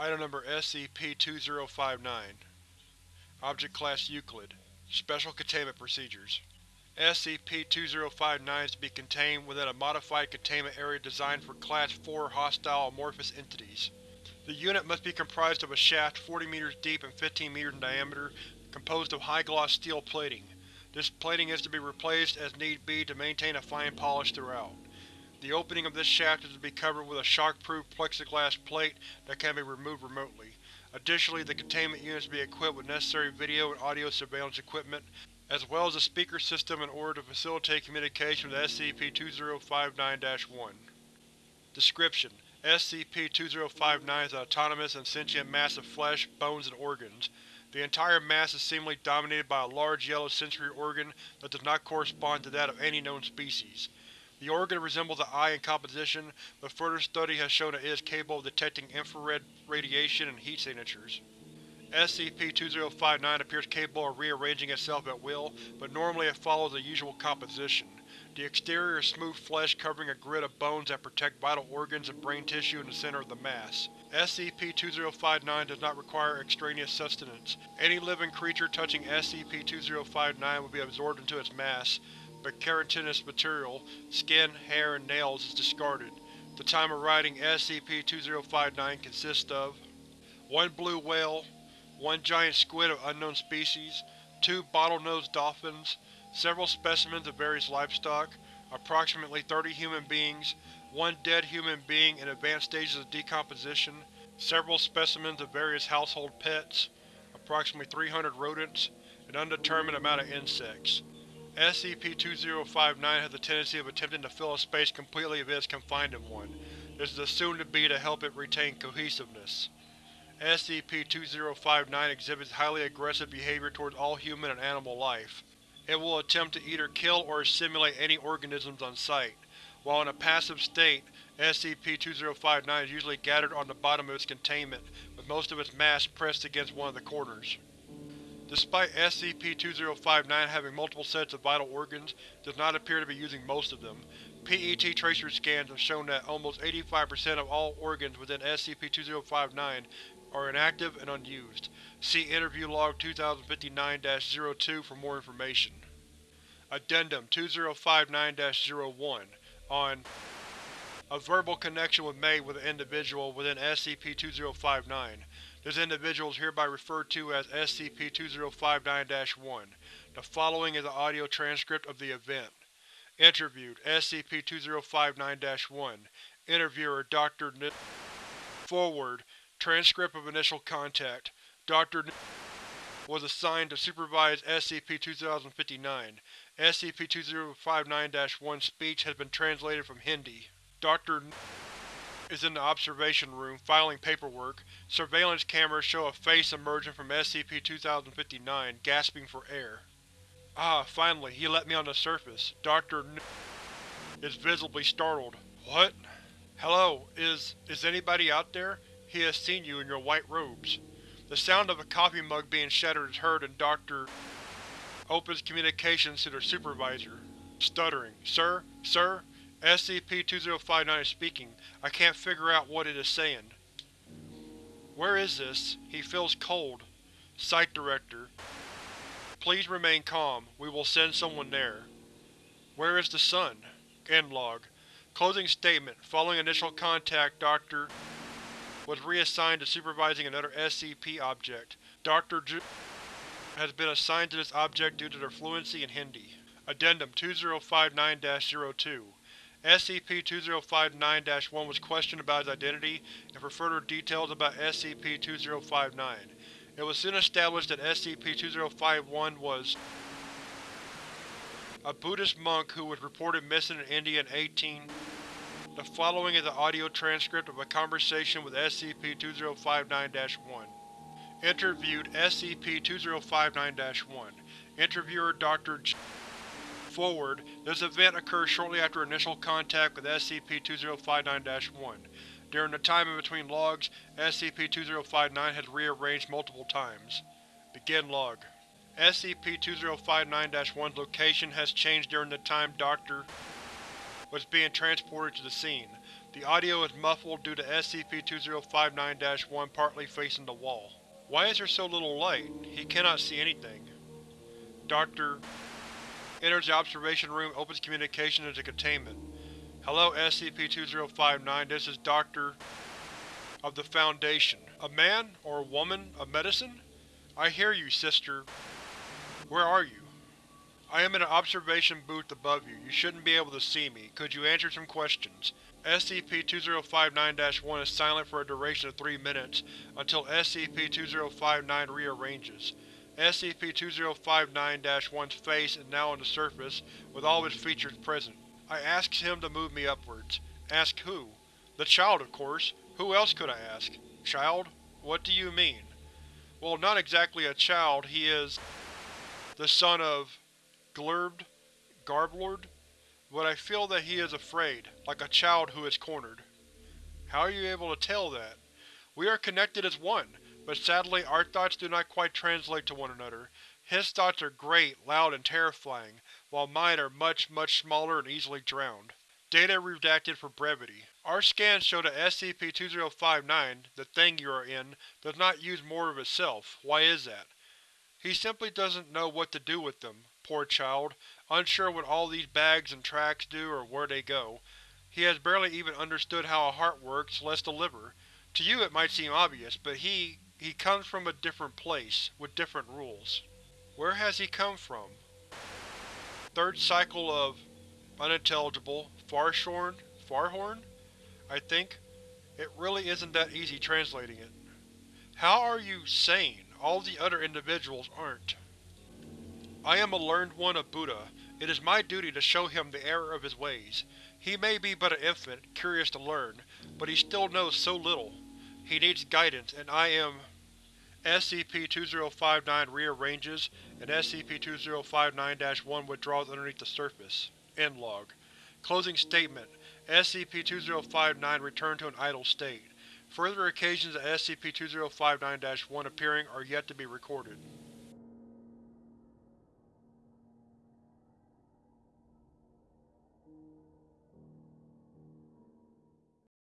Item Number SCP-2059 Object Class Euclid Special Containment Procedures SCP-2059 is to be contained within a modified containment area designed for Class IV hostile amorphous entities. The unit must be comprised of a shaft 40 meters deep and 15 meters in diameter, composed of high-gloss steel plating. This plating is to be replaced as need be to maintain a fine polish throughout. The opening of this shaft is to be covered with a shockproof plexiglass plate that can be removed remotely. Additionally, the containment unit is to be equipped with necessary video and audio surveillance equipment, as well as a speaker system in order to facilitate communication with SCP-2059-1. Description: SCP-2059 is an autonomous and sentient mass of flesh, bones, and organs. The entire mass is seemingly dominated by a large yellow sensory organ that does not correspond to that of any known species. The organ resembles the eye in composition, but further study has shown it is capable of detecting infrared radiation and heat signatures. SCP-2059 appears capable of rearranging itself at will, but normally it follows the usual composition. The exterior is smooth flesh covering a grid of bones that protect vital organs and brain tissue in the center of the mass. SCP-2059 does not require extraneous sustenance. Any living creature touching SCP-2059 will be absorbed into its mass, but keratinous material, skin, hair, and nails is discarded. The time of writing SCP-2059 consists of 1 blue whale, 1 giant squid of unknown species, 2 bottlenose dolphins, several specimens of various livestock, approximately 30 human beings, 1 dead human being in advanced stages of decomposition, several specimens of various household pets, approximately 300 rodents, an undetermined amount of insects. SCP-2059 has a tendency of attempting to fill a space completely if it is confined in one. This is assumed to be to help it retain cohesiveness. SCP-2059 exhibits highly aggressive behavior towards all human and animal life. It will attempt to either kill or assimilate any organisms on sight. While in a passive state, SCP-2059 is usually gathered on the bottom of its containment, with most of its mass pressed against one of the corners. Despite SCP-2059 having multiple sets of vital organs, does not appear to be using most of them. PET tracer scans have shown that almost 85% of all organs within SCP-2059 are inactive and unused. See Interview Log 2059-02 for more information. Addendum 2059-01 on A verbal connection was made with an individual within SCP-2059. This individual is hereby referred to as SCP-2059-1. The following is an audio transcript of the event. Interviewed, SCP-2059-1 Interviewer, Dr. N Forward, Transcript of Initial Contact Dr. N was assigned to supervise SCP-2059. SCP-2059-1 speech has been translated from Hindi. Dr. Is in the observation room, filing paperwork. Surveillance cameras show a face emerging from SCP-2059, gasping for air. Ah, finally, he let me on the surface. Dr. Is visibly startled. What? Hello, is… is anybody out there? He has seen you in your white robes. The sound of a coffee mug being shattered is heard and Dr. opens communications to their supervisor. Stuttering. Sir? Sir? SCP-2059 is speaking. I can't figure out what it is saying. Where is this? He feels cold. Site Director. Please remain calm. We will send someone there. Where is the sun? End log. Closing statement. Following initial contact, Dr. was reassigned to supervising another SCP object. Dr. Has been assigned to this object due to their fluency in Hindi. Addendum 2059-02 SCP-2059-1 was questioned about his identity and for further details about SCP-2059. It was soon established that SCP-2051 was a Buddhist monk who was reported missing in India in 18. The following is an audio transcript of a conversation with SCP-2059-1. Interviewed SCP-2059-1 Interviewer Dr. J Forward, this event occurs shortly after initial contact with SCP-2059-1. During the time in between logs, SCP-2059 has rearranged multiple times. Begin log. SCP-2059-1's location has changed during the time Dr. was being transported to the scene. The audio is muffled due to SCP-2059-1 partly facing the wall. Why is there so little light? He cannot see anything. Doctor enters the observation room, opens communication into containment. Hello SCP-2059, this is Dr. of the Foundation. A man, or a woman, of medicine? I hear you, Sister. Where are you? I am in an observation booth above you. You shouldn't be able to see me. Could you answer some questions? SCP-2059-1 is silent for a duration of 3 minutes, until SCP-2059 rearranges. SCP-2059-1's face is now on the surface, with all of its features present. I ask him to move me upwards. Ask who? The child, of course. Who else could I ask? Child? What do you mean? Well, not exactly a child, he is… the son of… Glurbd? Garblord? But I feel that he is afraid, like a child who is cornered. How are you able to tell that? We are connected as one, but sadly our thoughts do not quite translate to one another. His thoughts are great, loud, and terrifying, while mine are much, much smaller and easily drowned. Data redacted for brevity. Our scans show that SCP-2059, the thing you are in, does not use more of itself. Why is that? He simply doesn't know what to do with them, poor child, unsure what all these bags and tracks do or where they go. He has barely even understood how a heart works, less the liver. To you it might seem obvious, but he… he comes from a different place, with different rules. Where has he come from? Third cycle of… unintelligible, Farshorn? Farhorn? I think. It really isn't that easy translating it. How are you sane? All the other individuals aren't. I am a learned one of Buddha. It is my duty to show him the error of his ways. He may be but an infant, curious to learn, but he still knows so little. He needs guidance, and I am… SCP-2059 rearranges, and SCP-2059-1 withdraws underneath the surface. End log. Closing statement. SCP-2059 returned to an idle state. Further occasions of SCP-2059-1 appearing are yet to be recorded.